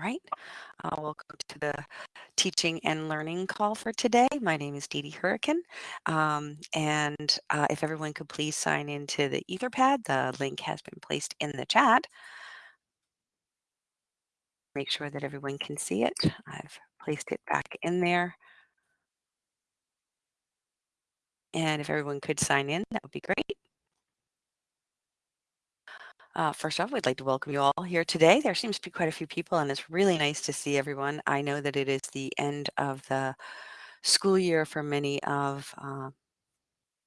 right. Uh, welcome to the teaching and learning call for today. My name is Dee Dee Hurricane. Um, and uh, if everyone could please sign into the Etherpad, the link has been placed in the chat. Make sure that everyone can see it. I've placed it back in there. And if everyone could sign in, that would be great. Uh, first off, we'd like to welcome you all here today. There seems to be quite a few people, and it's really nice to see everyone. I know that it is the end of the school year for many of uh,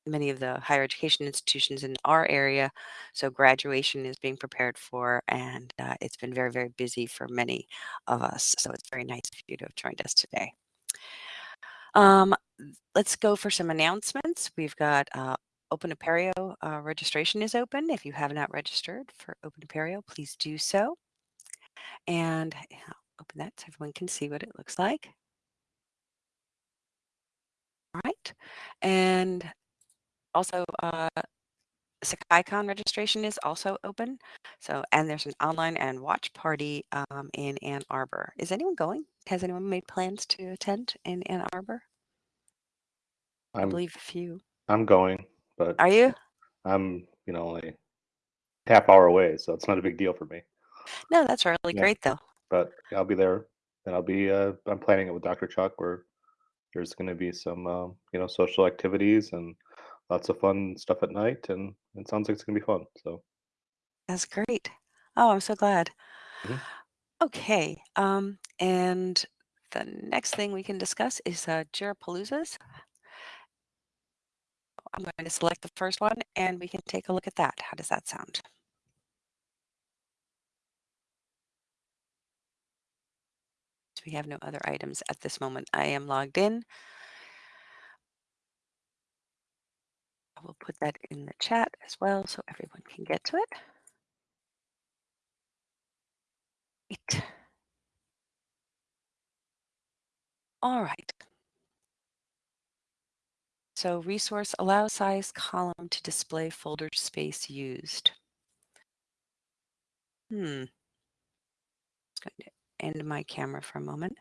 many of the higher education institutions in our area. So graduation is being prepared for, and uh, it's been very, very busy for many of us. So it's very nice of you to have joined us today. Um, let's go for some announcements. We've got uh, Open Apereo uh, registration is open. If you have not registered for Open Apereo, please do so. And I'll open that so everyone can see what it looks like. All right. And also, uh, SakaiCon registration is also open. So, and there's an online and watch party um, in Ann Arbor. Is anyone going? Has anyone made plans to attend in Ann Arbor? I I'm believe a few. I'm going, but Are you? I'm you know only half hour away, so it's not a big deal for me. No, that's really Yeah. great though. But I'll be there, and I'll be uh, I'm planning it with Dr. Chuck, where there's going to be some um, you know social activities and lots of fun stuff at night, and it sounds like it's going to be fun. So That's great. Oh, I'm so glad. Mhm. Okay. Um, and the next thing we can discuss is uh, Jirapaloozas. I'm going to select the first one and we can take a look at that. How does that sound? We have no other items at this moment. I am logged in. I will put that in the chat as well so everyone can get to it. All right. So resource allow size column to display folder space used. Hmm. I'm going to end my camera for a moment.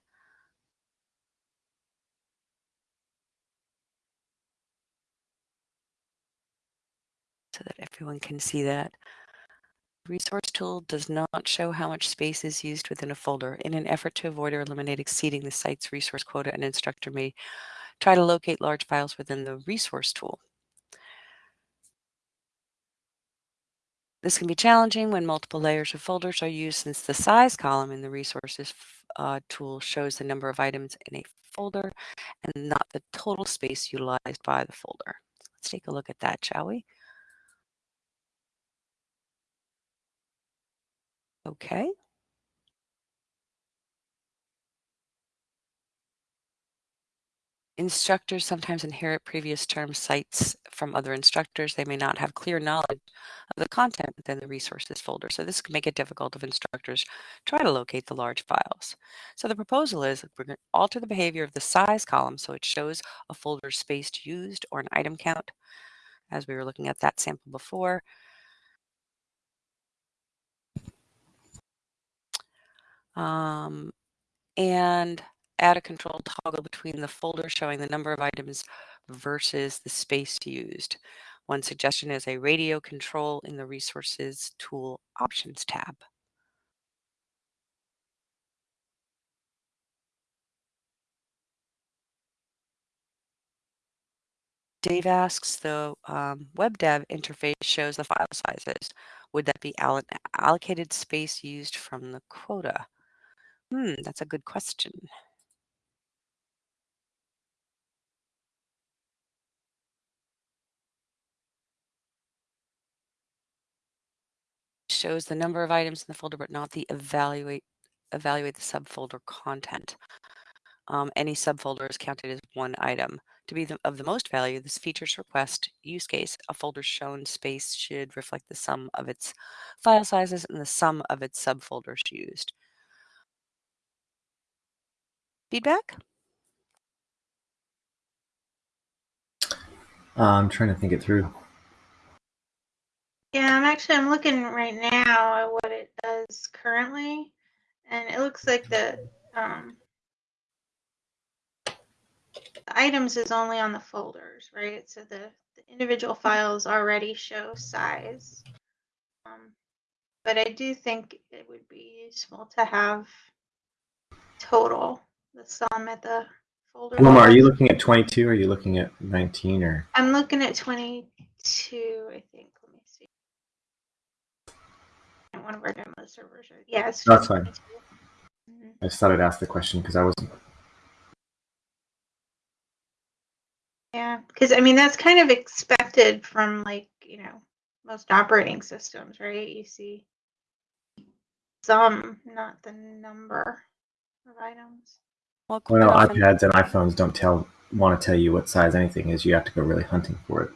So that everyone can see that. Resource tool does not show how much space is used within a folder. In an effort to avoid or eliminate exceeding the site's resource quota, an instructor may try to locate large files within the resource tool. This can be challenging when multiple layers of folders are used since the size column in the resources uh, tool shows the number of items in a folder and not the total space utilized by the folder. Let's take a look at that, shall we? Okay. Instructors sometimes inherit previous term sites from other instructors. They may not have clear knowledge of the content within the resources folder. So this can make it difficult if instructors try to locate the large files. So the proposal is we're going to alter the behavior of the size column so it shows a folder spaced used or an item count as we were looking at that sample before. Um, and add a control toggle between the folder showing the number of items versus the space used. One suggestion is a radio control in the Resources Tool Options tab. Dave asks, the um, WebDAV interface shows the file sizes. Would that be allocated space used from the quota? Hmm, that's a good question. Shows the number of items in the folder, but not the evaluate evaluate the subfolder content. Um, any subfolder is counted as one item. To be the, of the most value, this features request use case, a folder shown space should reflect the sum of its file sizes and the sum of its subfolders used. Feedback? Uh, I'm trying to think it through. Yeah, I'm actually I'm looking right now at what it does currently, and it looks like the um, the items is only on the folders, right? So the, the individual files already show size. Um, but I do think it would be useful to have total, the sum at the folder. Wilma, are you looking at 22 or are you looking at 19 or? I'm looking at 22, I think. Let me see. One of our demo servers. are- Yeah, it's That's fine. 22. Mhm. I just thought I'd ask the question because I wasn't. Yeah, because I mean, that's kind of expected from like, you know, most operating systems, right? You see some, not the number of items. Well, quite Well, often- iPads and iPhones don't tell want to tell you what size anything is. You have to go really hunting for it.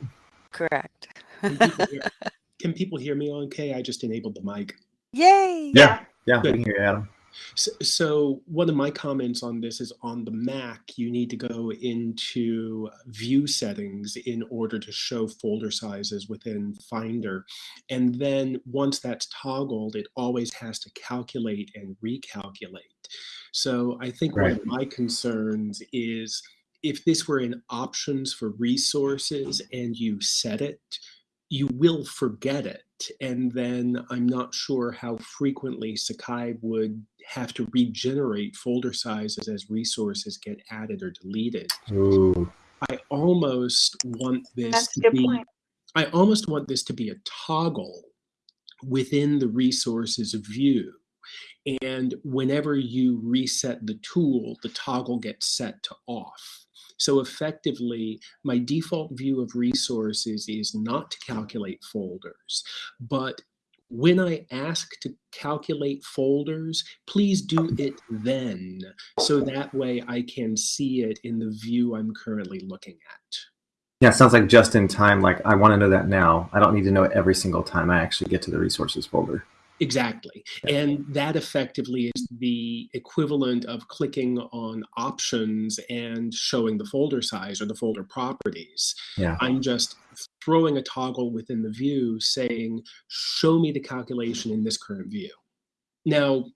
correct. Can people, hear, can people hear me okay? I just enabled the mic. Yay! Yeah. Yeah, Good. we can hear you, Adam. So, so one of my comments on this is on the Mac, you need to go into view settings in order to show folder sizes within Finder. And then once that's toggled, it always has to calculate and recalculate. So I think one of my concerns is if this were in options for resources and you set it, you will forget it. And then I'm not sure how frequently Sakai would have to regenerate folder sizes as resources get added or deleted. Ooh. I almost want this That's a to good be point. I almost want this to be a toggle within the resources view. And whenever you reset the tool, the toggle gets set to off. So effectively, my default view of resources is not to calculate folders, but when I ask to calculate folders, please do it then, so that way I can see it in the view I'm currently looking at. Yeah, sounds like just in time. Like I want to know that now. I don't need to know it every single time I actually get to the resources folder. Exactly. And that effectively is the equivalent of clicking on options and showing the folder size or the folder properties. Yeah. I'm just throwing a toggle within the view saying, show me the calculation in this current view. Now,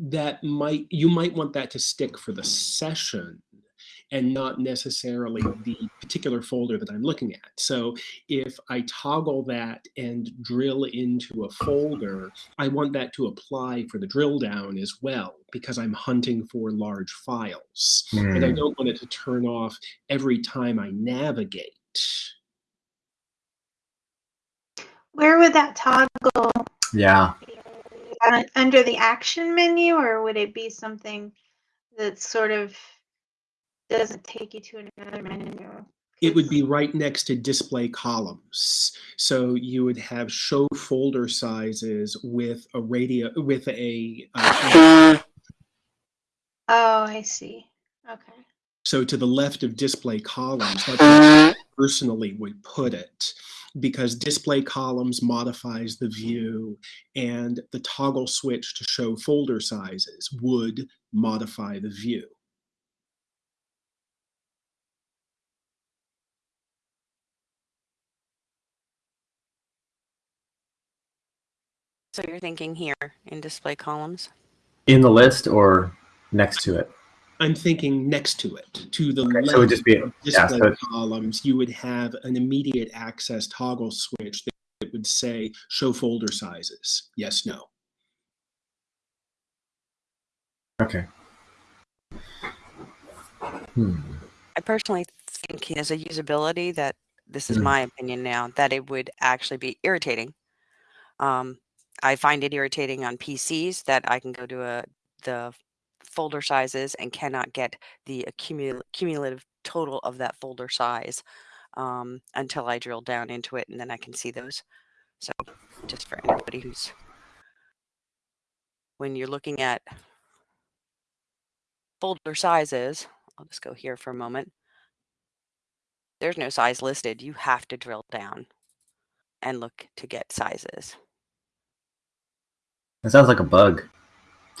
that might, you might want that to stick for the session and not necessarily the particular folder that I'm looking at. So if I toggle that and drill into a folder, I want that to apply for the drill down as well because I'm hunting for large files. And I Hmm. don't want it to turn off every time I navigate. Where would that toggle Yeah. uh, under the action menu, or would it be something that sort of doesn't take you to another menu? It would be right next to display columns. So you would have show folder sizes with a radio with a uh, Oh, I see. Okay. So to the left of display columns, that's where I personally would put it because display columns modifies the view and the toggle switch to show folder sizes would modify the view. So you're thinking here in display columns? In the list or next to it. I'm thinking next to it, to the Okay, left so it would just be of yeah, display so columns, you would have an immediate access toggle switch that would say show folder sizes. Yes, no. okay. Hmm. I personally think as a usability that this is Mm. my opinion now that it would actually be irritating. Um, I find it irritating on PCs that I can go to a the folder sizes and cannot get the accumul- cumulative total of that folder size um, until I drill down into it and then I can see those. So just for anybody who's when you're looking at folder sizes, I'll just go here for a moment. There's no size listed. You have to drill down and look to get sizes. That sounds like a bug.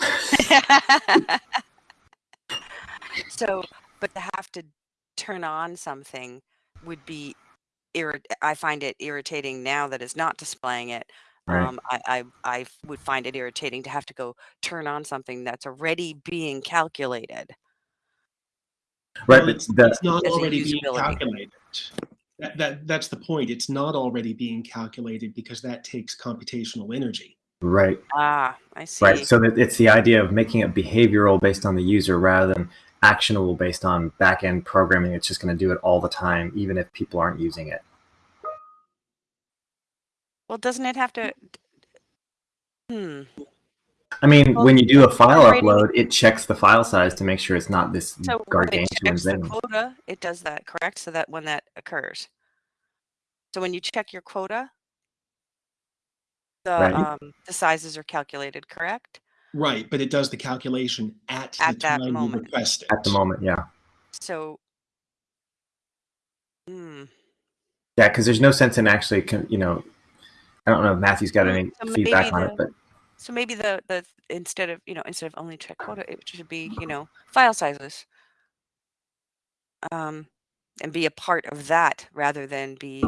so, but to have to turn on something would be irrit- I find it irritating now that it's not displaying it Right. Um, I, I I would find it irritating to have to go turn on something that's already being calculated. Right, Well, it's, the, it's not As already being calculated. That, that, that's the point. It's not already being calculated because that takes computational energy. Right, Ah, I see. right. So it's the idea of making it behavioral based on the user rather than actionable based on back end programming. It's just going to do it all the time, even if people aren't using it. Well, doesn't it have to? Hmm. I mean, Well, when you do a file generating- upload, it checks the file size to make sure it's not this So when it gargantuan checks the thing. quota, it does that, correct? So that when that occurs. So when you check your quota, the Right. um, the sizes are calculated, correct? Right, but it does the calculation at, At the that time you moment. request it. At the moment, yeah. So, hmm. Yeah, because there's no sense in actually, you know, I don't know if Matthew's got any So feedback on the- it, but So maybe the the instead of you know instead of only check quota, it should be you know file sizes. Um, and be a part of that rather than be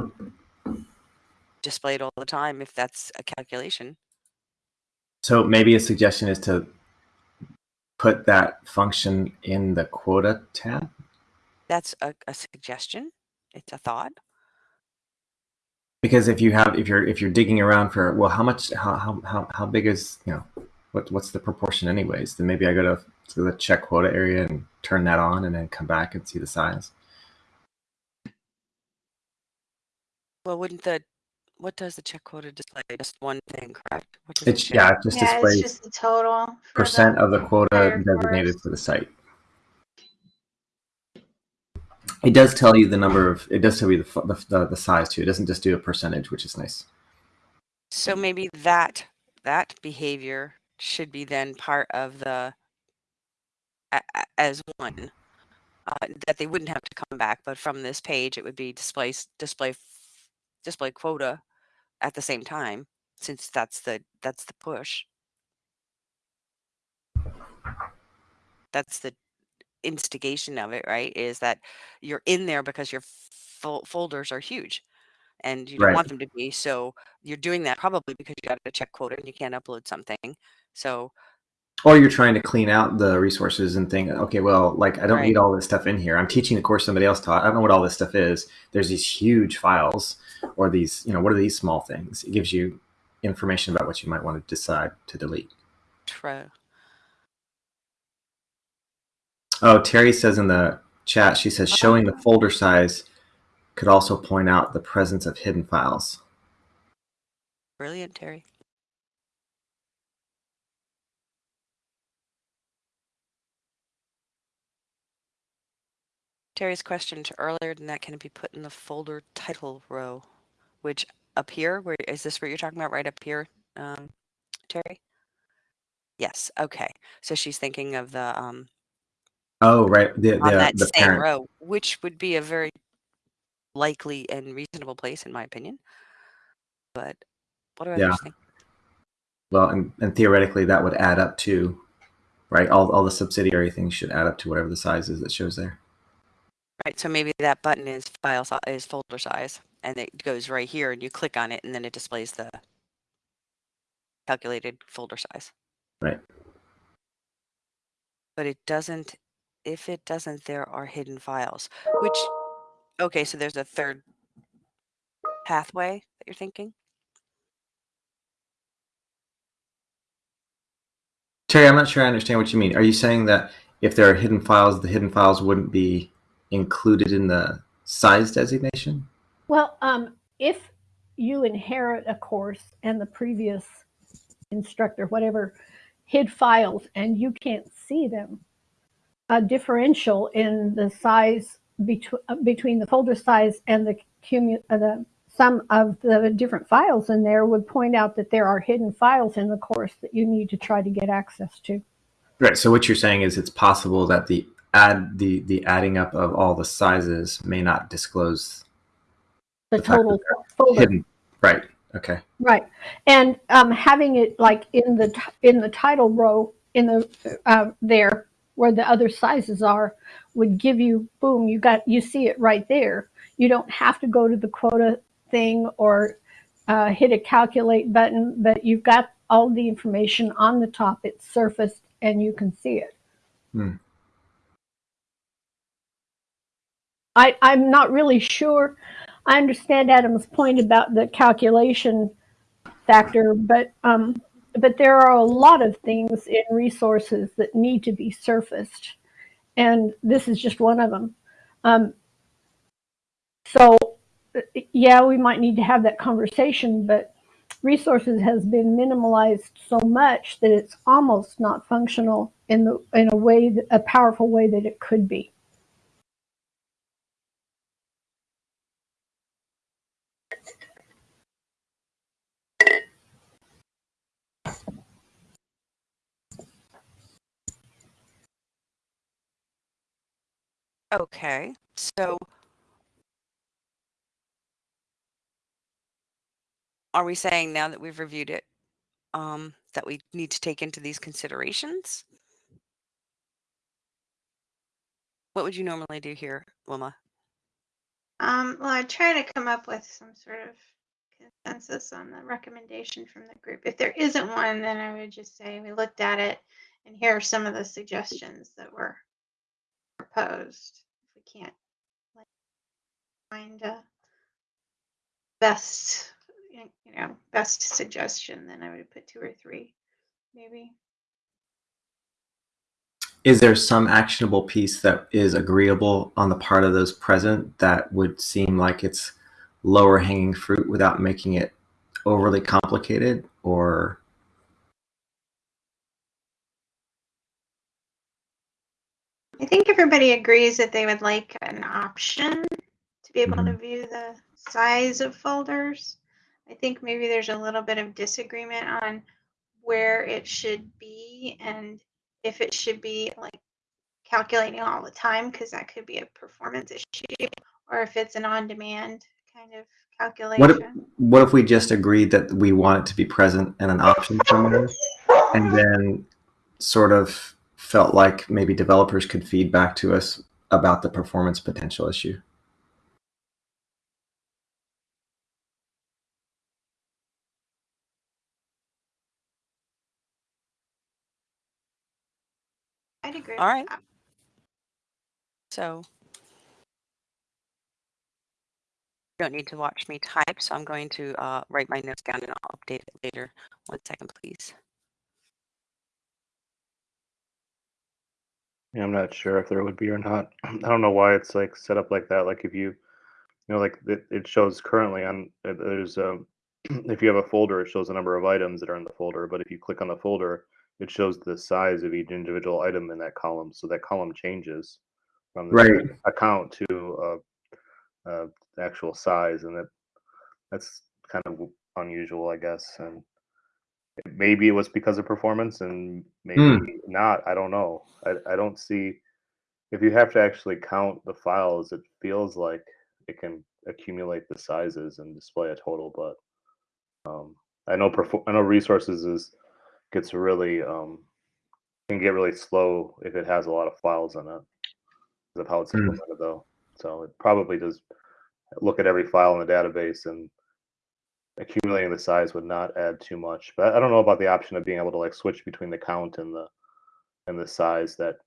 displayed all the time if that's a calculation. so maybe a suggestion is to put that function in the quota tab. That's a, a suggestion. It's a thought. Because if you have, if you're, if you're digging around for, well, how much, how, how, how, how big is, you know, what, what's the proportion anyways? Then maybe I go to, to the check quota area and turn that on and then come back and see the size. Well, wouldn't the what does the check quota display? Just one thing, correct? What does It's, show? yeah, it just Yeah, displays it's just the total. for the- percent of the quota designated course. for the site. It does tell you the number of, it does tell you the, the, the, the size too. It doesn't just do a percentage, which is nice. So maybe that that behavior should be then part of the a- a- as one uh, that they wouldn't have to come back, but from this page it would be display display display quota at the same time since that's the that's the push. That's the instigation of it, right? Is that you're in there because your fol- folders are huge and you don't Right. want them to be. So you're doing that probably because you got a check quota and you can't upload something. So Or you're trying to clean out the resources and think, okay, well, like I don't Right. need all this stuff in here. I'm teaching the course somebody else taught. I don't know what all this stuff is. There's these huge files or these, you know, what are these small things? It gives you information about what you might want to decide to delete. true. Oh, Terry says in the chat, she says showing the folder size could also point out the presence of hidden files. Brilliant, Terry. Terry's question to earlier than that, can it be put in the folder title row? Which up here, where is this what you're talking about right up here, um, Terry? Yes, okay. So she's thinking of the um Oh, right. The, on the, that the same parent. row, which would be a very likely and reasonable place in my opinion. But what do Yeah. others think? Well, and, and theoretically that would add up to, right? All, all the subsidiary things should add up to whatever the size is that shows there. Right, so maybe that button is file si- is folder size, and it goes right here, and you click on it, and then it displays the calculated folder size. Right. But it doesn't. If it doesn't, there are hidden files. Which, okay, so there's a third pathway that you're thinking. Terry, I'm not sure I understand what you mean. Are you saying that if there are hidden files, the hidden files wouldn't be included in the size designation? Well, um, if you inherit a course and the previous instructor, whatever, hid files and you can't see them, a differential in the size between between the folder size and the cumu- uh, the sum of the different files in there would point out that there are hidden files in the course that you need to try to get access to. Right. So what you're saying is it's possible that the add the the adding up of all the sizes may not disclose The, The total folder. hidden. Right. Okay. Right, and um, having it like in the in the title row in the uh, there where the other sizes are would give you boom you got you see it right there. You don't have to go to the quota thing or uh, hit a calculate button, but you've got all the information on the top. It's surfaced and you can see it. Hmm. I, I'm not really sure. I understand Adam's point about the calculation factor, but um, but there are a lot of things in resources that need to be surfaced, and this is just one of them. Um, so, yeah, we might need to have that conversation, but resources has been minimalized so much that it's almost not functional in the in a way that, a powerful way that it could be. Okay, so are we saying now that we've reviewed it, um, that we need to take into these considerations? What would you normally do here, Wilma? Um, well, I try to come up with some sort of consensus on the recommendation from the group. If there isn't one, then I would just say we looked at it and here are some of the suggestions that were proposed. If we can't find a best, you know, best suggestion, then I would put two or three, maybe. Is there some actionable piece that is agreeable on the part of those present that would seem like it's lower hanging fruit without making it overly complicated or I think everybody agrees that they would like an option to be able to mm-hmm. view the size of folders. I think maybe there's a little bit of disagreement on where it should be and if it should be like calculating all the time because that could be a performance issue or if it's an on-demand kind of calculation. what if, what if we just agreed that we want it to be present and an option somewhere and then sort of felt like maybe developers could feed back to us about the performance potential issue I'd agree All with right. that. So you don't need to watch me type, so I'm going to uh, write my notes down and I'll update it later. One second, please. Yeah, I'm not sure if there would be or not. I don't know why it's like set up like that. Like if you, you know, like it, it shows currently on uh, there's um, if you have a folder, it shows the number of items that are in the folder. But if you click on the folder, it shows the size of each individual item in that column. So that column changes from the Right. account to uh, uh, actual size, and that that's kind of unusual, I guess. And maybe it was because of performance, and maybe Hmm. not. I don't know. I I don't see if you have to actually count the files. It feels like it can accumulate the sizes and display a total, but um, I know perfor- I know resources is gets really um, can get really slow if it has a lot of files in it because of how it's Hmm. implemented though. So it probably does look at every file in the database and accumulating the size would not add too much. But I don't know about the option of being able to like switch between the count and the and the size that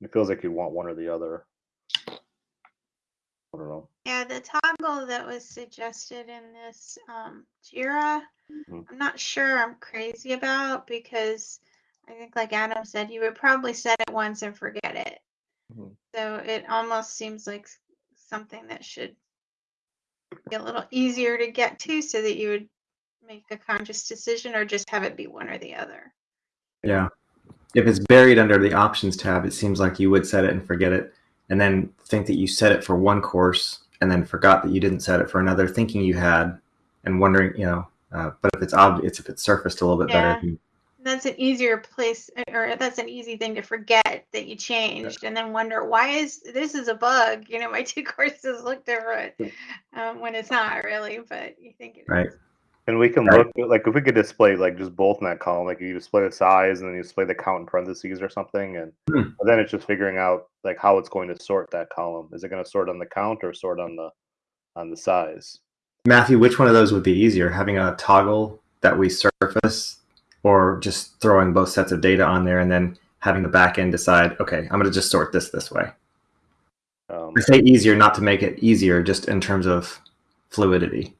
it feels like you want one or the other. I don't know. Yeah, the toggle that was suggested in this um, Jira, Mhm. I'm not sure I'm crazy about because I think, like Adam said, you would probably set it once and forget it. Mhm. So it almost seems like something that should be a little easier to get to so that you would make a conscious decision or just have it be one or the other. Yeah. If it's buried under the options tab, it seems like you would set it and forget it, and then think that you set it for one course and then forgot that you didn't set it for another, thinking you had, and wondering, you know. Uh, but if it's obvious, if it's surfaced a little bit Yeah. better, That's an easier place, or that's an easy thing to forget that you changed, and then wonder why is this is a bug. You know, my two courses look different um, when it's not really, but you think it is. Right. And we can Right. look like if we could display like just both in that column, like you display the size and then you display the count in parentheses or something, and Hmm. then it's just figuring out like how it's going to sort that column. Is it going to sort on the count or sort on the on the size? Matthew, which one of those would be easier? Having a toggle that we surface or just throwing both sets of data on there and then having the back end decide, okay, I'm going to just sort this this way. Um, I say easier, not to make it easier, just in terms of fluidity.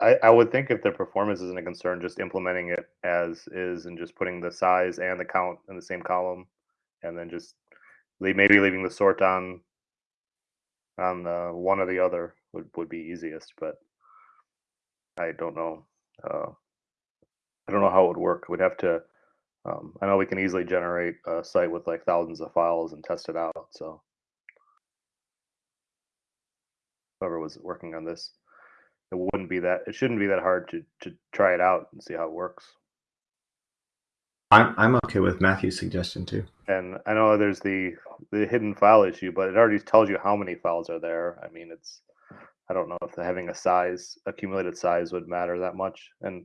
I, I would think if the performance isn't a concern, just implementing it as is and just putting the size and the count in the same column, and then just leave, maybe leaving the sort on on the one or the other would, would be easiest. But I don't know. Uh, I don't know how it would work. We'd have to. Um, I know we can easily generate a site with like thousands of files and test it out. So whoever was working on this it wouldn't be that it shouldn't be that hard to to try it out and see how it works I'm, I'm okay with Matthew's suggestion too. and i know there's the the hidden file issue but it already tells you how many files are there i mean it's i don't know if having a size accumulated size would matter that much and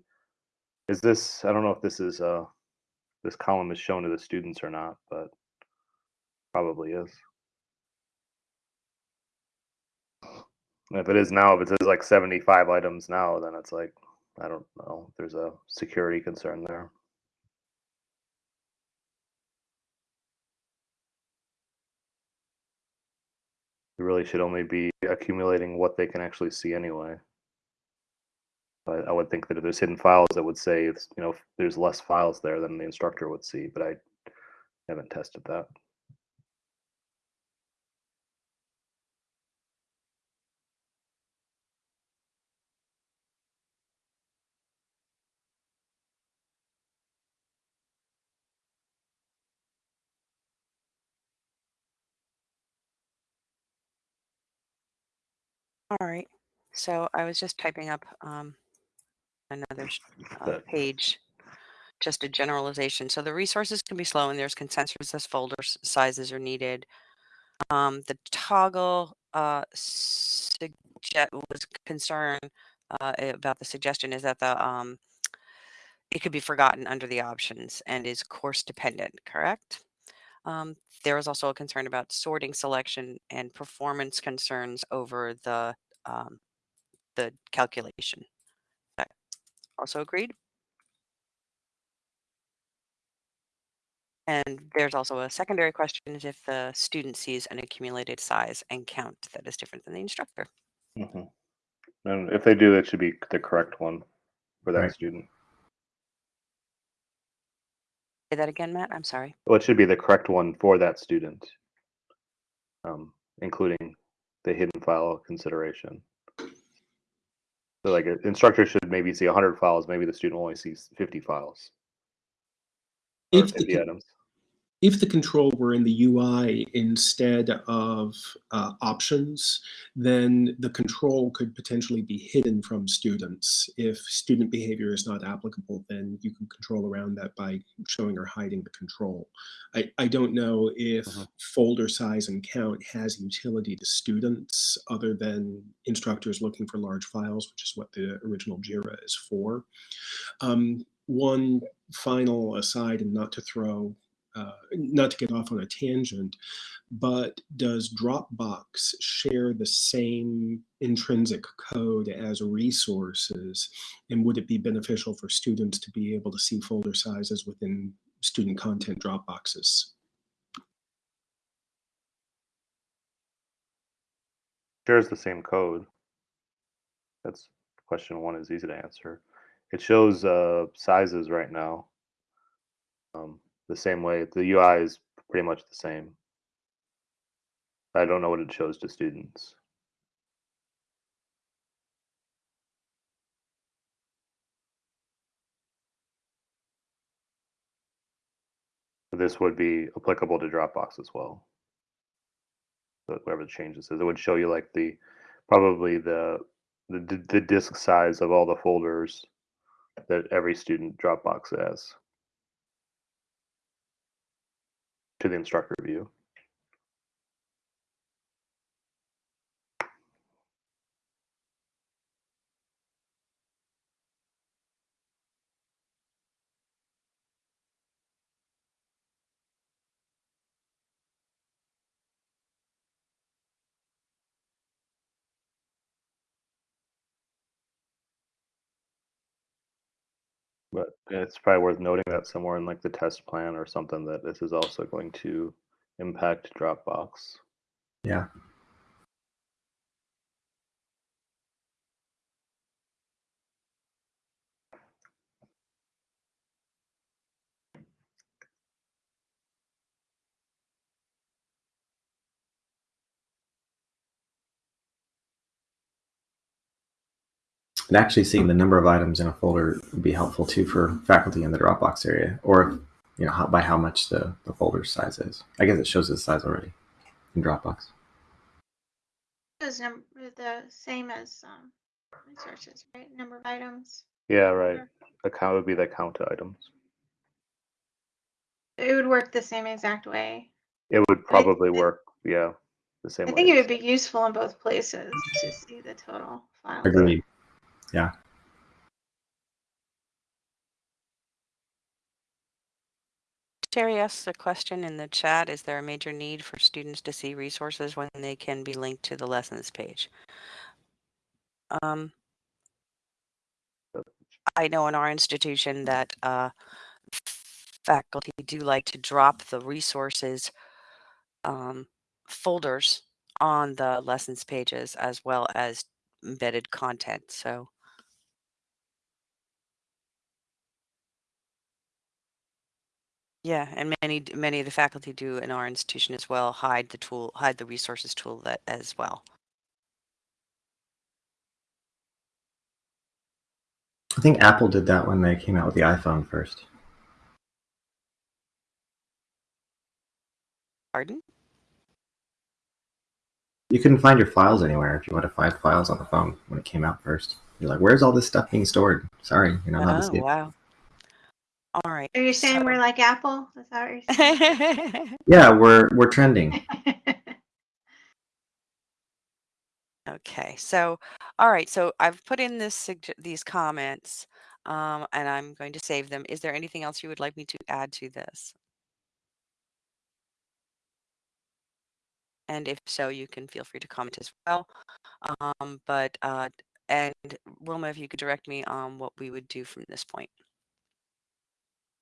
is this i don't know if this is uh this column is shown to the students or not but probably is if it is now if it says like 75 items now then it's like i don't know there's a security concern there You really should only be accumulating what they can actually see anyway. But I would think that if there's hidden files, that would say you know there's less files there than the instructor would see. But I haven't tested that. All right. So I was just typing up um, another uh, page, just a generalization. So the resources can be slow and there's consensus as folder sizes are needed. Um, the toggle uh, suggest was concern uh, about the suggestion is that the um, it could be forgotten under the options and is course dependent, correct? Um, there was also a concern about sorting selection and performance concerns over the um, the calculation. That also agreed. And there's also a secondary question is if the student sees an accumulated size and count that is different than the instructor. Mhm. And if they do, it should be the correct one for that Right. student. Say that again, Matt. I'm sorry. Well, it should be the correct one for that student, um, including the hidden file consideration. So, like, an instructor should maybe see 100 files. Maybe the student only sees 50 files or If the 50 con- items. If the control were in the UI instead of uh, options, then the control could potentially be hidden from students. If student behavior is not applicable, then you can control around that by showing or hiding the control. I, I don't know if Mhm. folder size and count has utility to students other than instructors looking for large files, which is what the original JIRA is for. Um, one final aside, and not to throw uh, not to get off on a tangent, but does Dropbox share the same intrinsic code as resources? And would it be beneficial for students to be able to see folder sizes within student content Dropboxes? shares the same code. That's question one is easy to answer. It shows uh, sizes right now. Um, the same way the UI is pretty much the same. I don't know what it shows to students. This would be applicable to Dropbox as well. So whatever the changes is, it would show you like the probably the the the disk size of all the folders that every student Dropbox has to the instructor view. But it's probably worth noting that somewhere in like the test plan or something that this is also going to impact Dropbox. Yeah. And actually seeing the number of items in a folder would be helpful too for faculty in the Dropbox area, or you know how, by how much the, the folder size is. I guess it shows the size already in Dropbox. Those number the same as um, resources, right? Number of items. Yeah, right. The count would be the count of items. It would work the same exact way. It would probably it- work, yeah, the same I way. think it would be useful in both places to see the total file. Agreed. Yeah. Terry asks a question in the chat. Is there a major need for students to see resources when they can be linked to the lessons page? Um, I know in our institution that uh, faculty do like to drop the resources um, folders on the lessons pages as well as embedded content. So yeah, and many many of the faculty do in our institution as well hide the tool hide the resources tool that as well. I think Apple did that when they came out with the iPhone first. Pardon? You couldn't find your files anywhere if you wanted to find files on the phone when it came out first. You're like, where's all this stuff being stored? Sorry, you're not allowed to Oh see it. wow. All right. Are you saying so- we're like Apple? Is that what you're saying? Yeah, we're we're trending. Okay, so, all right, so I've put in this these comments, um, and I'm going to save them. Is there anything else you would like me to add to this? And if so, you can feel free to comment as well. Um, but uh, and Wilma, if you could direct me on what we would do from this point.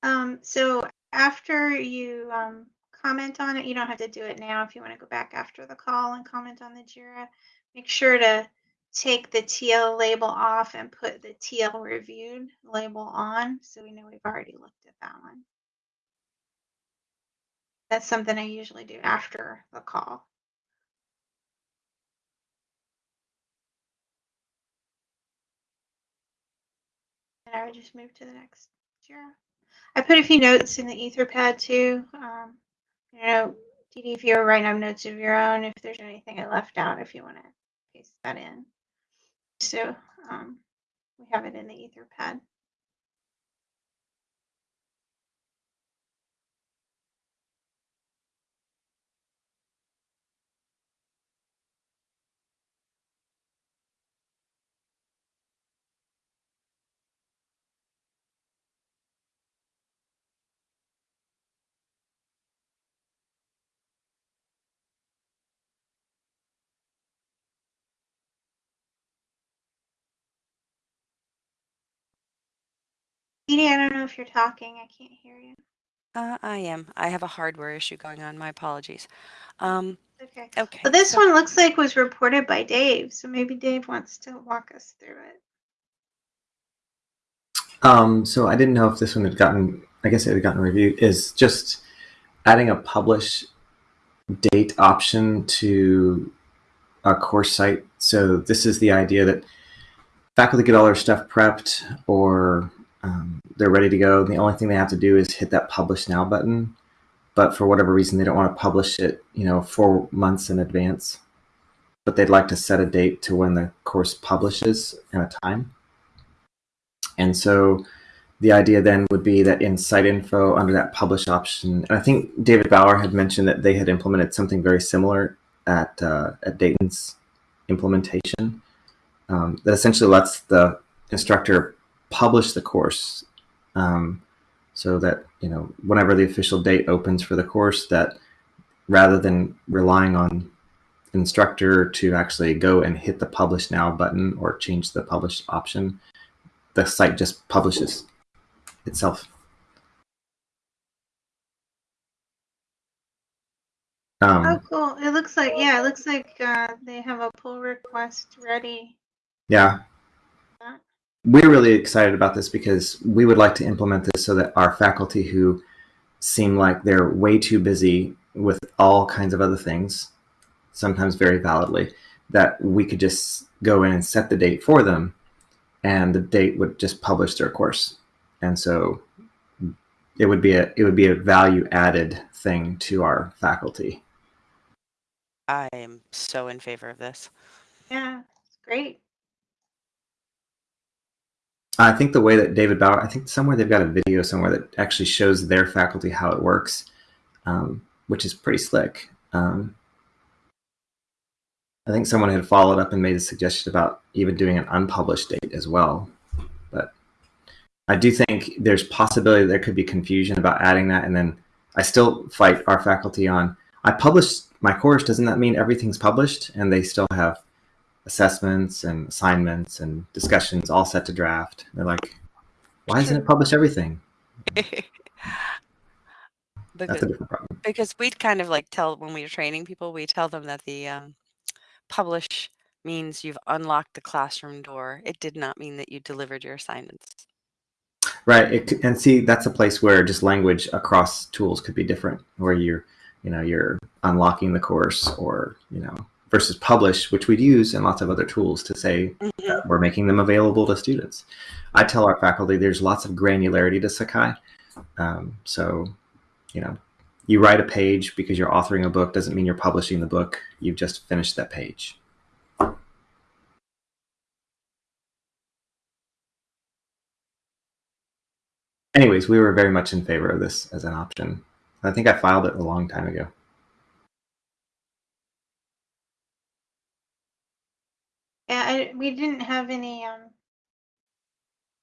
Um, so after you um, comment on it, you don't have to do it now. If you want to go back after the call and comment on the JIRA, make sure to take the TL label off and put the TL reviewed label on so we know we've already looked at that one. That's something I usually do after the call. And I would just move to the next JIRA. I put a few notes in the Etherpad too. Um, you know, DD, if you're writing up notes of your own, if there's anything I left out, if you want to paste that in. So um, we have it in the Etherpad. Edie, I don't know if you're talking. I can't hear you. Uh, I am. I have a hardware issue going on. My apologies. Um, Okay. okay. Well, this so- one looks like was reported by Dave, so maybe Dave wants to walk us through it. Um, so I didn't know if this one had gotten. I guess it had gotten reviewed. Is just adding a publish date option to a course site. So this is the idea that faculty get all their stuff prepped or um, they're ready to go. The only thing they have to do is hit that publish now button. But for whatever reason, they don't want to publish it, you know, four months in advance. But they'd like to set a date to when the course publishes and a time. And so the idea then would be that in site info under that publish option, and I think David Bauer had mentioned that they had implemented something very similar at uh, at Dayton's implementation um, that essentially lets the instructor publish the course um, so that you know whenever the official date opens for the course that rather than relying on instructor to actually go and hit the publish now button or change the publish option the site just publishes itself. Oh, Um, cool. It looks like, yeah, it looks like uh, they have a pull request ready. yeah, we're really excited about this because we would like to implement this so that our faculty who seem like they're way too busy with all kinds of other things, sometimes very validly, that we could just go in and set the date for them and the date would just publish their course. And so it would be a it would be a value added thing to our faculty. I am so in favor of this. Yeah, it's great. I think the way that David Bauer, I think somewhere they've got a video somewhere that actually shows their faculty how it works, um, which is pretty slick. Um, I think someone had followed up and made a suggestion about even doing an unpublished date as well. But I do think there's possibility there could be confusion about adding that, and then I still fight our faculty on. I published my course. Doesn't that mean everything's published? And they still have assessments and assignments and discussions all set to draft. They're like, why isn't it published everything? That's because a different problem. because we'd kind of like tell when we were training people, we tell them that the um, publish means you've unlocked the classroom door. It did not mean that you delivered your assignments. Right. It, and see, that's a place where just language across tools could be different, where you're, you know, you're unlocking the course or, you know, versus publish, which we'd use in lots of other tools to say Mhm. we're making them available to students. I tell our faculty there's lots of granularity to Sakai. Um, so, you know, you write a page because you're authoring a book doesn't mean you're publishing the book. You've just finished that page. Anyways, we were very much in favor of this as an option. I think I filed it a long time ago. I, we didn't have any um,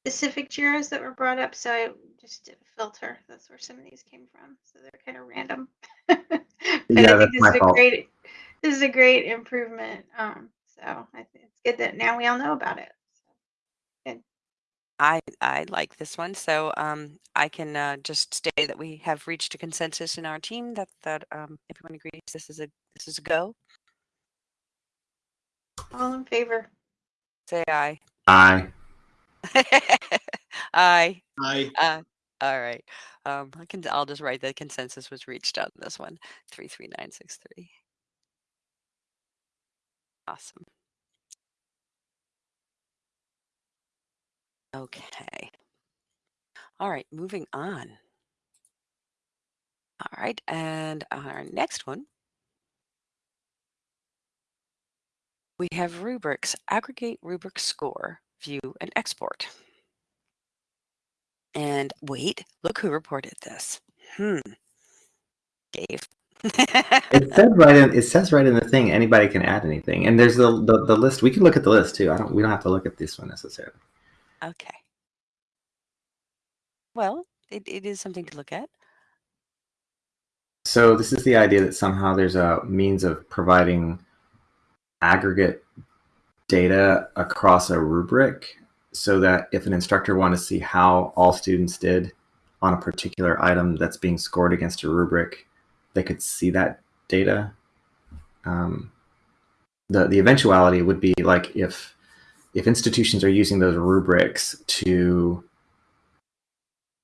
specific JIRAs that were brought up, so I just did a filter. That's where some of these came from. So they're kind of random. but Yeah, I that's think this my is a fault. great this is a great improvement. Um, so I think it's good that now we all know about it. I I like this one, so um, I can uh, just say that we have reached a consensus in our team that that um, everyone agrees this is a this is a go. All in favor? Say aye. Aye. aye. Aye. Uh, all right. Um, I can. I'll just write that consensus was reached on this one. Three three nine six three. Awesome. Okay. All right. Moving on. All right, and our next one. We have rubrics, aggregate rubric score, view and export. And wait, look who reported this. Hmm. Dave. It said right in it says right in the thing anybody can add anything. And there's the, the, the list. We can look at the list too. I don't we don't have to look at this one necessarily. okay. Well, it, it is something to look at. So this is the idea that somehow there's a means of providing aggregate data across a rubric so that if an instructor wanted to see how all students did on a particular item that's being scored against a rubric, they could see that data. Um, the the eventuality would be like if if institutions are using those rubrics to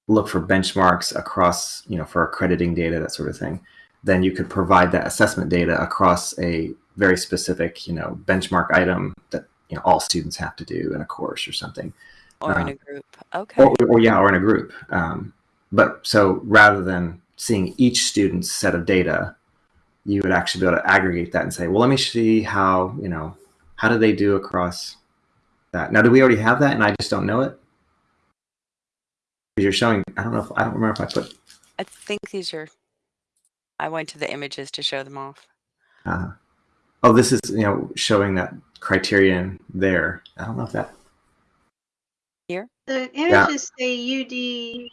look for benchmarks across, you know, for accrediting data, that sort of thing, then you could provide that assessment data across a very specific, you know, benchmark item that you know all students have to do in a course or something, Or in Uh, a group. Okay. or, or yeah, or in a group. Um, but so rather than seeing each student's set of data, you would actually be able to aggregate that and say, well, let me see how you know how do they do across that. Now, do we already have that, and I just don't know it? Because you're showing, I don't know if I don't remember if I put I think these are. I went to the images to show them off. Uh, oh, this is you know showing that criterion there. I don't know if that. Here? The images say UD,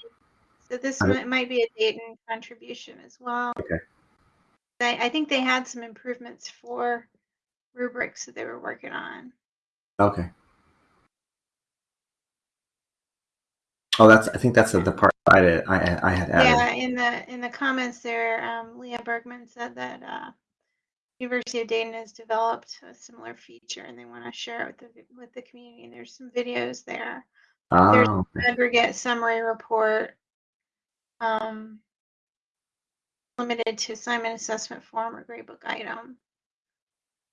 so this I don't- might, might be a Dayton contribution as well. Okay. I, I think they had some improvements for rubrics that they were working on. Okay. Oh, that's. I think that's the, the part I did, I I had added. Yeah, in the in the comments there, um, Leah Bergman said that uh, University of Dayton has developed a similar feature and they want to share it with the with the community. And there's some videos there. There's Oh, okay. aggregate summary report, um, limited to assignment assessment form or gradebook item,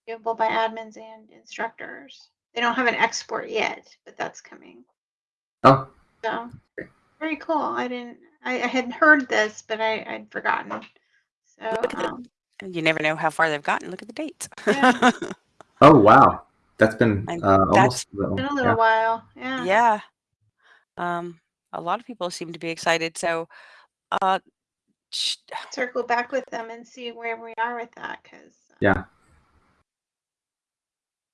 viewable by admins and instructors. They don't have an export yet, but that's coming. oh, So very cool. I didn't. I, I had heard this, but I, I'd forgotten. So Look at the- um, You never know how far they've gotten. Look at the dates. Yeah. oh, wow. That's been uh, that's- almost. been a yeah. little while. Yeah. yeah. Um, a lot of people seem to be excited. So, uh, sh- Circle back with them and see where we are with that, because Yeah.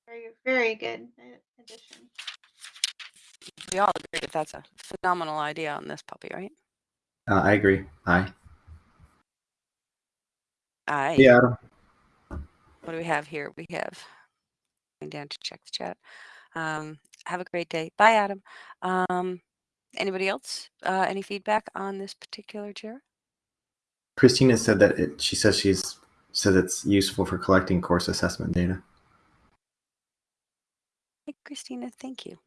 very very good uh, addition. we all agree that that's a phenomenal idea on this puppy, right? Uh, I agree. Aye. I. Yeah. What do we have here? We have going down to check the chat. Um, have a great day. Bye, Adam. Um, anybody else? Uh, any feedback on this particular chair? Christina said that it, she says she's said it's useful for collecting course assessment data. Hey, Christina, thank you.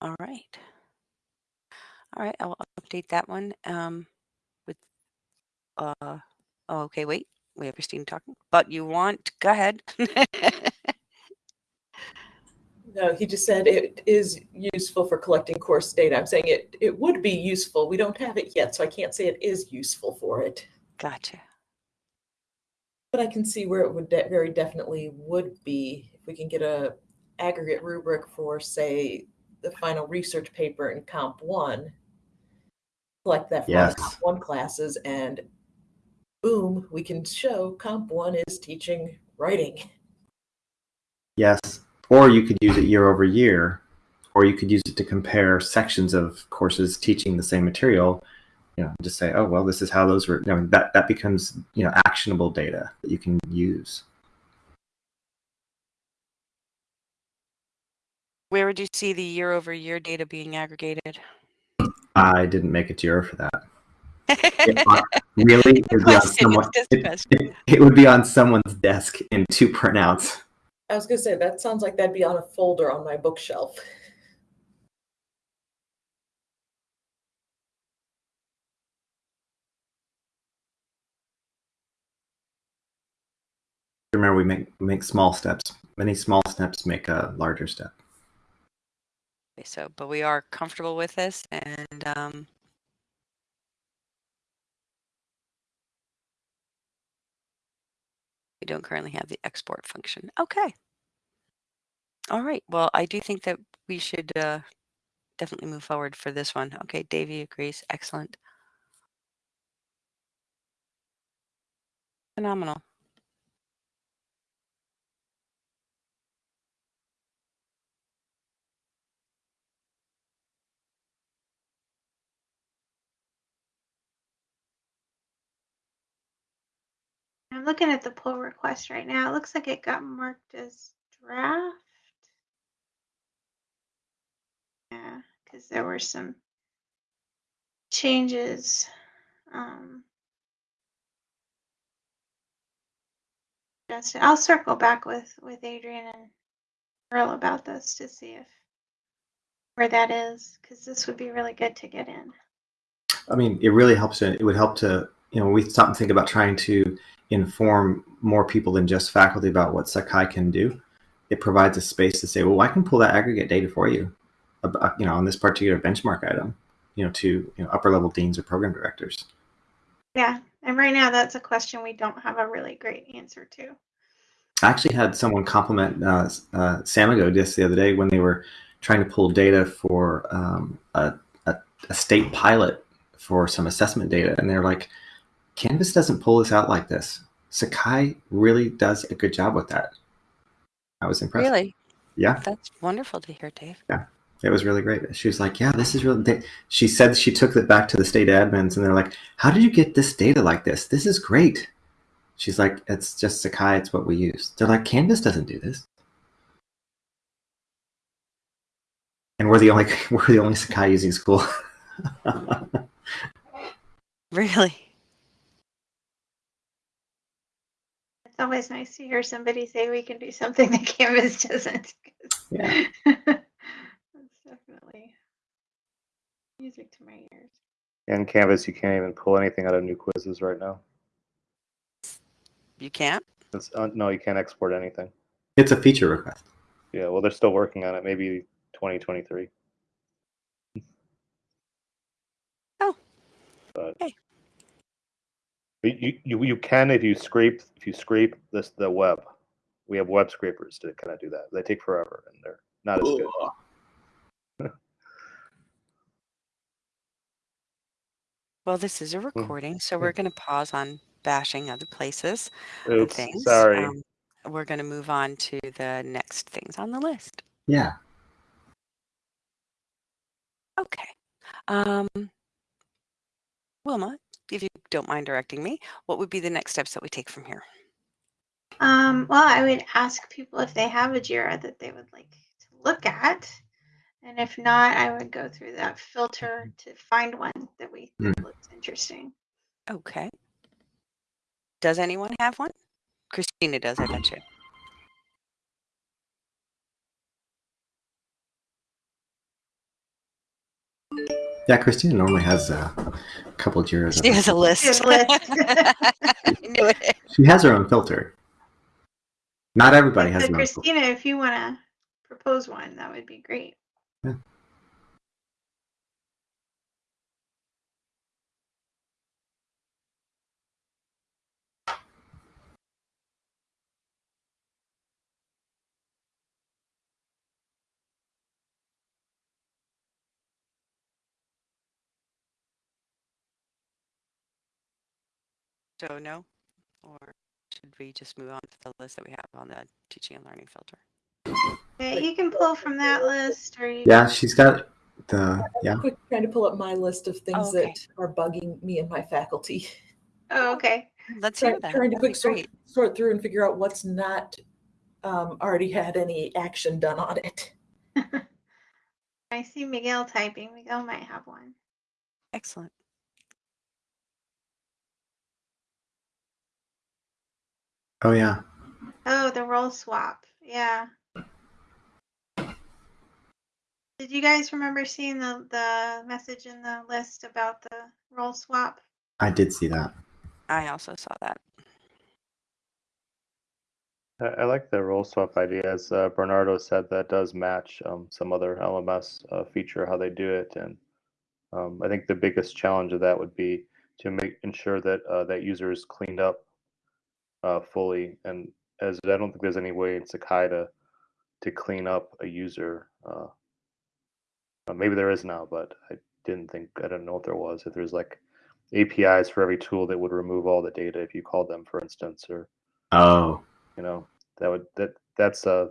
All right. All right, I'll update that one um, with, uh, oh, okay, wait, we have Christine talking, but you want, go ahead. no, he just said it is useful for collecting course data. I'm saying it, it would be useful. We don't have it yet, so I can't say it is useful for it. Gotcha. But I can see where it would de very definitely would be if we can get a aggregate rubric for, say, the final research paper in Comp 1 like that yes. comp one classes and boom, we can show comp one is teaching writing. Yes, or you could use it year over year, or you could use it to compare sections of courses teaching the same material. You know, just say, oh, well, this is how those were. I mean, that, that becomes, you know, actionable data that you can use. Where would you see the year over year data being aggregated? I didn't make a JIRA for that. It uh, really, it would, be on someone, it's just a it, it- it would be on someone's desk in two printouts. I was gonna say that sounds like that'd be on a folder on my bookshelf. Remember, we make make small steps. Many small steps make a larger step. So, but we are comfortable with this and um, we don't currently have the export function. Okay. All right. Well, I do think that we should uh, definitely move forward for this one. Okay, Davey agrees. Excellent. Phenomenal. I'm looking at the pull request right now. It looks like it got marked as draft. Yeah, because there were some changes. Um, I'll circle back with with Adrian and Earl about this to see if where that is, because this would be really good to get in. I mean, it really helps. It would help to, you know, when we stop and think about trying to inform more people than just faculty about what Sakai can do. It provides a space to say, well, I can pull that aggregate data for you, about, you know, on this particular benchmark item, you know, to you know, upper level deans or program directors. Yeah, and right now that's a question we don't have a really great answer to. I actually had someone compliment uh, uh, Samago just the other day when they were trying to pull data for um, a, a, a state pilot for some assessment data, and they're like, Canvas doesn't pull us out like this. Sakai really does a good job with that. I was impressed. Really? Yeah. That's wonderful to hear, Dave. Yeah. It was really great. She was like, yeah, this is really, she said she took it back to the state admins and they're like, how did you get this data like this? This is great. She's like, it's just Sakai. It's what we use. They're like, Canvas doesn't do this. And we're the only, we're the only Sakai using school. really? It's always nice to hear somebody say we can do something that Canvas doesn't. yeah. That's definitely music to my ears. In Canvas, you can't even pull anything out of new quizzes right now. You can't? It's, uh, no, you can't export anything. It's a feature request. Yeah, well, they're still working on it. Maybe 2023. Oh. But Hey. You, you you can if you scrape if you scrape this the web. We have web scrapers to kind of do that. They take forever and they're not as good. Well, this is a recording, so we're going to pause on bashing other places and Oops, things. sorry. Um, we're going to move on to the next things on the list. Yeah. Okay. Um, Wilma, if you don't mind directing me, what would be the next steps that we take from here? Um, well, I would ask people if they have a JIRA that they would like to look at. And if not, I would go through that filter to find one that we think looks interesting. Okay. Does anyone have one? Christina does, I bet you. Yeah, Christina normally has a couple of Jiras. She has a list. She has a list. I knew it. She has her own filter. Not everybody has So an filter. Christina, if you want to propose one, that would be great. So no? Or should we just move on to the list that we have on the teaching and learning filter? Yeah, you can pull from that list or you Yeah, she's got the yeah. Quick, trying to pull up my list of things Oh, okay. that are bugging me and my faculty. Oh, okay. Let's Try- hear that. Trying to quick sort, sort through and figure out what's not um, already had any action done on it. I see Miguel typing. Miguel might have one. Excellent. Oh yeah. Oh, the role swap. Yeah. Did you guys remember seeing the, the message in the list about the role swap? I did see that. I also saw that. I, I like the role swap idea. As uh, Bernardo said, that does match um, some other LMS uh, feature how they do it, and um, I think the biggest challenge of that would be to make ensure that uh, that user is cleaned up uh, fully. And as I don't think there's any way in Sakai to to clean up a user. Uh, uh, maybe there is now, but I didn't think I don't know if there was. If there's like APIs for every tool that would remove all the data if you called them, for instance, or Oh. you know that would that that's uh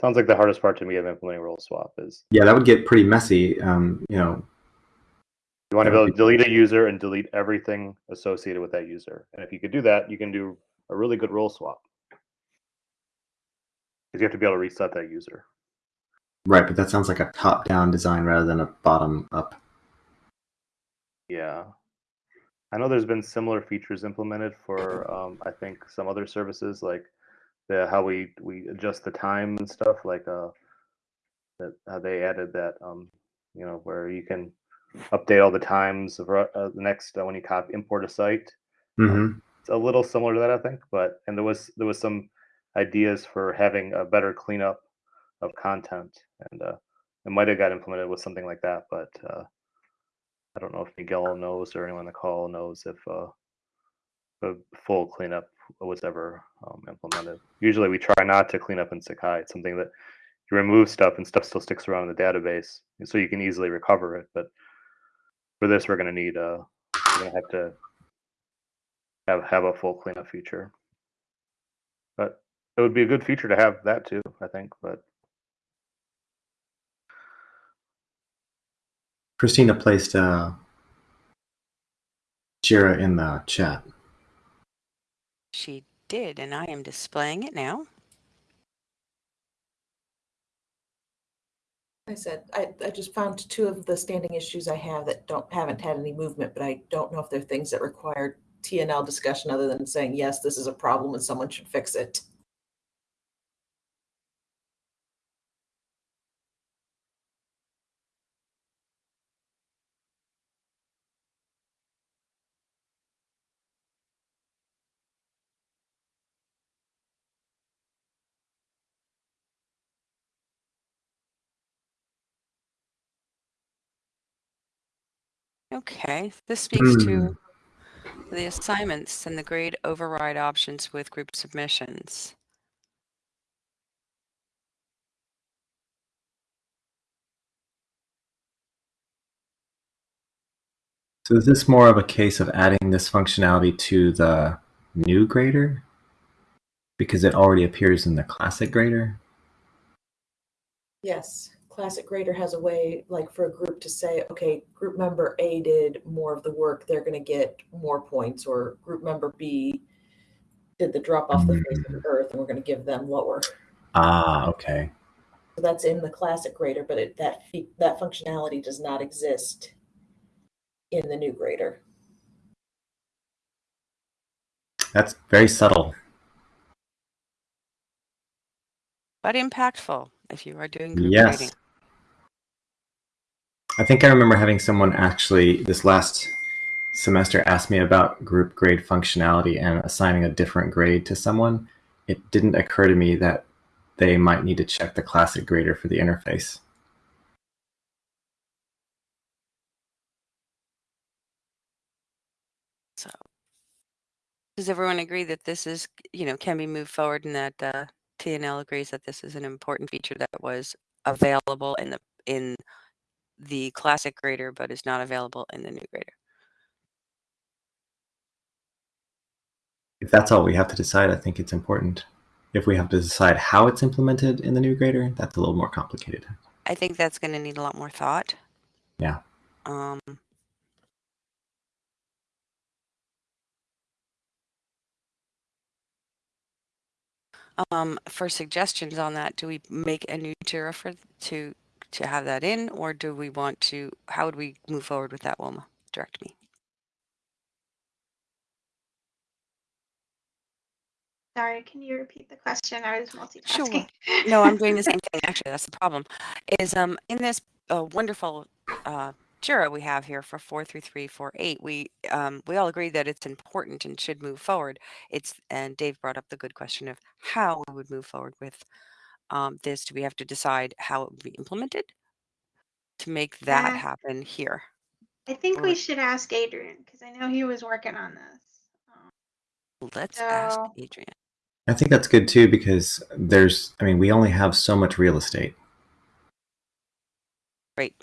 sounds like the hardest part to me of implementing role swap is Yeah, that would get pretty messy. Um, you know, you want to be able to delete a user and delete everything associated with that user and if you could do that you can do a really good role swap because you have to be able to reset that user right, but that sounds like a top-down design rather than a bottom-up. yeah i know there's been similar features implemented for um, i think some other services like the how we we adjust the time and stuff like uh that how they added that um you know where you can update all the times of uh, the next uh, when you copy import a site Mm-hmm. It's a little similar to that i think but and there was there was some ideas for having a better cleanup of content and uh it might have got implemented with something like that but uh i don't know if miguel knows or anyone on the call knows if uh full cleanup was ever um, implemented. Usually we try not to clean up in sakai. It's something that you remove stuff and stuff still sticks around in the database so you can easily recover it but for this we're going to need uh we're going to have to have have a full cleanup feature. But it would be a good feature to have that too, I think. But Christina placed uh, Jira in the chat. She did, and I am displaying it now. I said, I, I just found two of the standing issues I have that don't, haven't had any movement, but I don't know if they're things that require T and L discussion other than saying, yes, this is a problem and someone should fix it. Okay, this speaks Hmm. to the assignments and the grade override options with group submissions. So is this more of a case of adding this functionality to the new grader? Because it already appears in the classic grader? Yes, Classic Grader has a way, like for a group to say, okay, group member A did more of the work, they're gonna get more points, or group member B did the drop off the face of the earth, and we're gonna give them lower. Ah, okay. So that's in the Classic Grader, but it, that that functionality does not exist in the new grader. That's very subtle. But impactful if you are doing group Yes. grading. I think I remember having someone actually this last semester ask me about group grade functionality and assigning a different grade to someone. It didn't occur to me that they might need to check the classic grader for the interface. So does everyone agree that this is, you know, can be moved forward and that uh, TNL agrees that this is an important feature that was available in the in the classic grader but is not available in the new grader? If that's all we have to decide, I think it's important. If we have to decide how it's implemented in the new grader, that's a little more complicated. I think that's going to need a lot more thought. Yeah. Um, um, for suggestions on that, do we make a new Jira for to to have that in, or do we want to? How would we move forward with that, Wilma? Direct me. Sorry, can you repeat the question? I was multitasking. Sure. No, I'm doing the same thing. Actually, that's the problem. Is um in this uh, wonderful uh, Jira we have here for four three three four eight, we um we all agree that it's important and should move forward. It's and Dave brought up the good question of how we would move forward with um this. Do we have to decide how it would be implemented to make that Yeah. happen here? I think Or- we should ask Adrian because I know he was working on this. Um, Let's ask So- Adrian. I think that's good too because there's, I mean, we only have so much real estate. Great.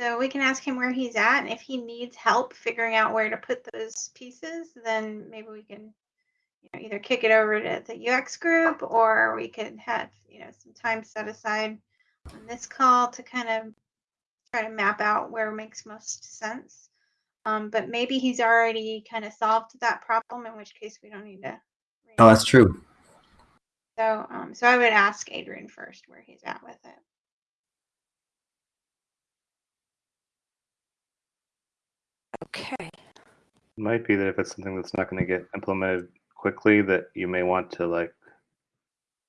So we can ask him where he's at, and if he needs help figuring out where to put those pieces, then maybe we can, you know, either kick it over to the UX group, or we could have, you know, some time set aside on this call to kind of try to map out where makes most sense. Um, but maybe he's already kind of solved that problem, in which case we don't need to. Oh, that's true. So, um, so I would ask Adrian first where he's at with it. Okay. Might be that if it's something that's not going to get implemented quickly, that you may want to like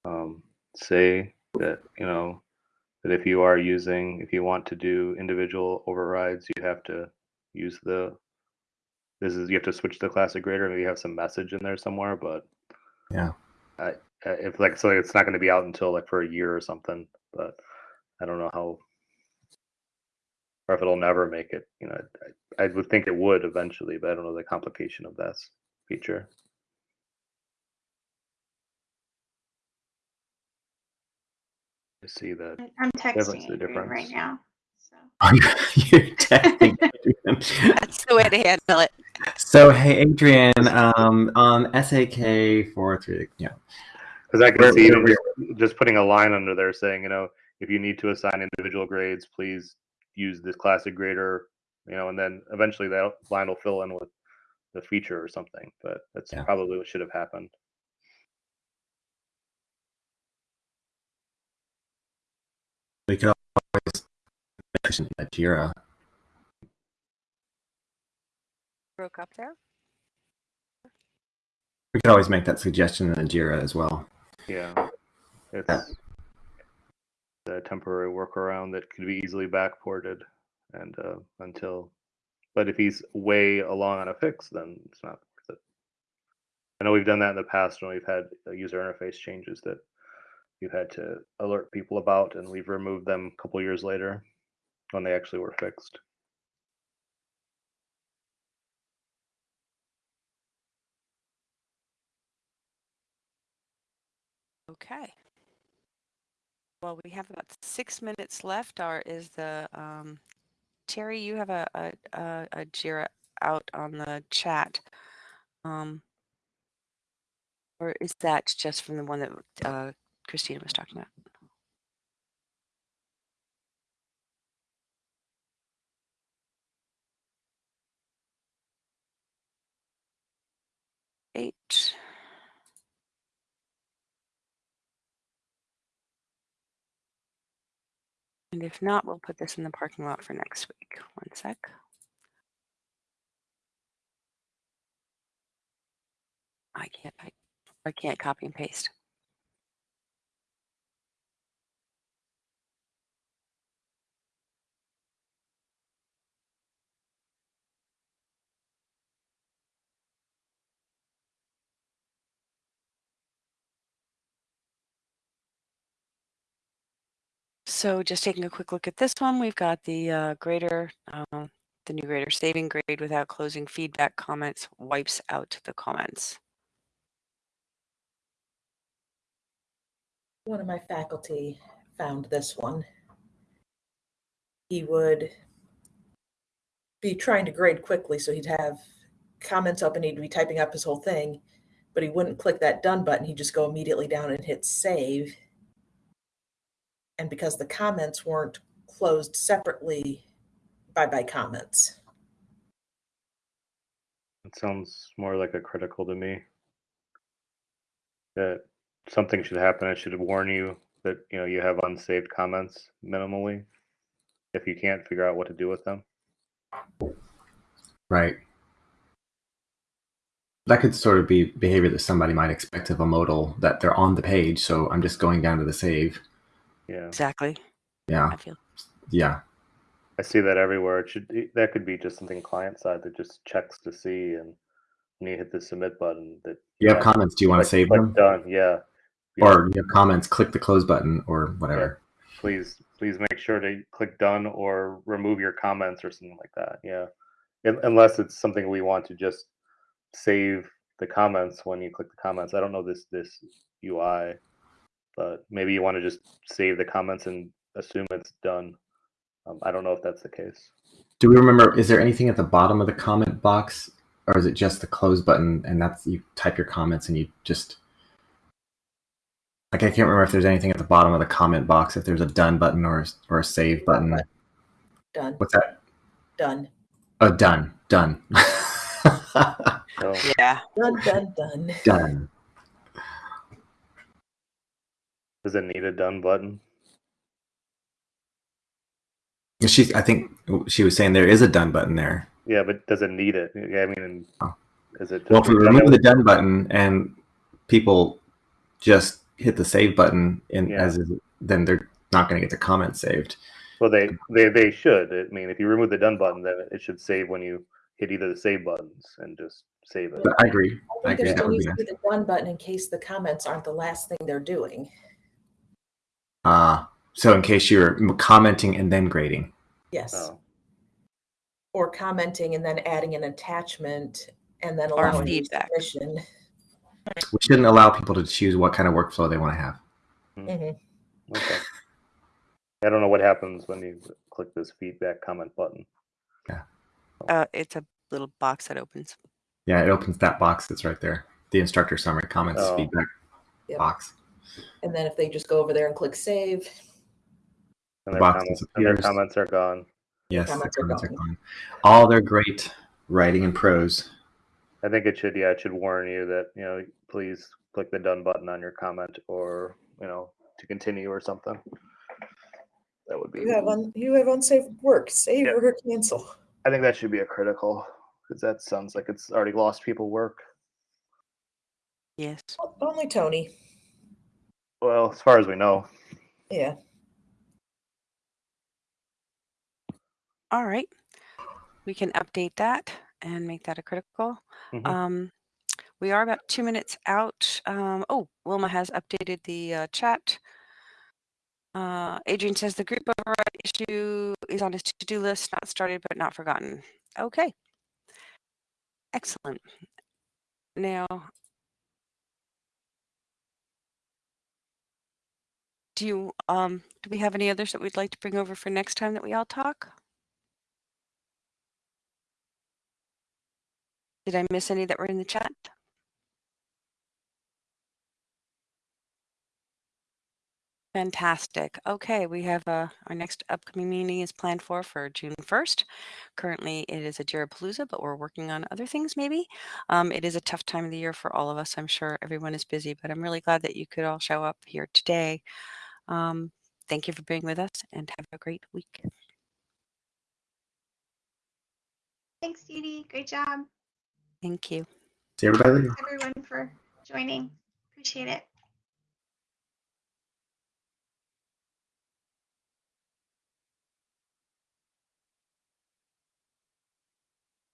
um, say that you know that if you are using, if you want to do individual overrides, you have to use the. This is you have to switch to classic grader. Maybe you have some message in there somewhere, but Yeah. I, I if like so it's not going to be out until like for a year or something. But I don't know how or if it'll never make it. You know, I, I would think it would eventually, but I don't know the complication of this feature. I see that. I- I'm texting see the Adrian right now. So. You're texting That's the way to handle it. So, hey, Adrian, um, on SAK four three, yeah, Because I can Where- see where- just, just putting a line under there saying, you know, if you need to assign individual grades, please use this classic grader, you know, and then eventually that line will fill in with the feature or something. But that's Yeah. probably what should have happened. We could suggestion in Jira. Broke up there. We could always make that suggestion in Jira as well. Yeah, it's a temporary workaround that could be easily backported, and uh, until, but if he's way along on a fix, then it's not. I know we've done that in the past when we've had uh, user interface changes that you've had to alert people about, and we've removed them a couple years later when they actually were fixed. Okay. Well, we have about six minutes left. Or is the um, Terry? You have a a, a, a Jira out on the chat, um, or is that just from the one that uh, Christina was talking about? Eight. And if not, we'll put this in the parking lot for next week. One sec. I can't, I, I can't copy and paste. So just taking a quick look at this one, we've got the uh, grader, uh, the new grader saving grade without closing feedback comments wipes out the comments. One of my faculty found this one. He would be trying to grade quickly, so he'd have comments up and he'd be typing up his whole thing, but he wouldn't click that done button. He'd just go immediately down and hit save. And because the comments weren't closed separately by by comments. It sounds more like a critical to me. That something should happen. It should warn you that you know you have unsaved comments minimally if you can't figure out what to do with them. Right. That could sort of be behavior that somebody might expect of a modal that they're on the page, so I'm just going down to the save. Yeah, Exactly. Yeah. I feel Yeah. I see that everywhere. It should it- that could be just something client side that just checks to see and when you hit the submit button that You have yeah, comments. Do you want to click- save click them? Done. Yeah. Yeah. Or you have comments, click the close button or whatever. please please make sure to click done or remove your comments or something like that yeah Un- unless it's something we want to just save the comments when you click the comments i don't know this this ui but maybe you want to just save the comments and assume it's done um, i don't know if that's the case Do we remember? Is there anything at the bottom of the comment box, or is it just the close button and that's you type your comments and you just like I can't remember if there's anything at the bottom of the comment box. If there's a done button or a- or a save button. Done, What's that? done, Oh, done, done, so yeah. done, done, done. done. Does it need a done button She, I think she was saying there is a done button there. yeah but does it need it yeah i mean Oh. is it Well, if we remove the done button and people just hit the save button in Yeah. as then they're not going to get the comment saved. Well, they, they they should. I mean, if you remove the done button, then it should save when you hit either the save buttons and just save it. But I agree. I I agree. think That there still needs to be the done button in case the comments aren't the last thing they're doing. Uh, so in case you're commenting and then grading. Yes. Oh, Or commenting and then adding an attachment and then Or allowing feedback. submission. We shouldn't allow people to choose what kind of workflow they want to have. Mhm. okay. I don't know what happens when you click this feedback comment button. Uh, it's a little box that opens. Yeah, it opens that box that's right there. The instructor summary comments Oh. feedback Yep. box. And then if they just go over there and click save, And their, box comments, and their comments are gone. Yes, the Comments are comments are gone. gone. All their great writing and prose. I think it should, yeah, it should warn you that, you know, please click the done button on your comment or, you know, to continue or something. that would be. You have un, you have unsafe work. Save Yeah. or cancel. I think that should be a critical because that sounds like it's already lost people work. Yes. Only Tony. Well, as far as we know. Yeah. All right. We can update that and make that a critical. Mhm. Um, we are about two minutes out. Um, oh, Wilma has updated the uh, chat. Uh, Adrian says the group override issue is on his to-do list, not started but not forgotten. Okay. Excellent. Now, do you um do we have any others that we'd like to bring over for next time that we all talk? Did I miss any that were in the chat? Fantastic. Okay, we have uh, our next upcoming meeting is planned for for June 1st. Currently, it is a Palooza, but we're working on other things maybe. Um, it is a tough time of the year for all of us. I'm sure everyone is busy, but I'm really glad that you could all show up here today. Um, thank you for being with us and have a great week. Thanks, Dee Great job. Thank you. See everybody later. Thanks, everyone, for joining. Appreciate it.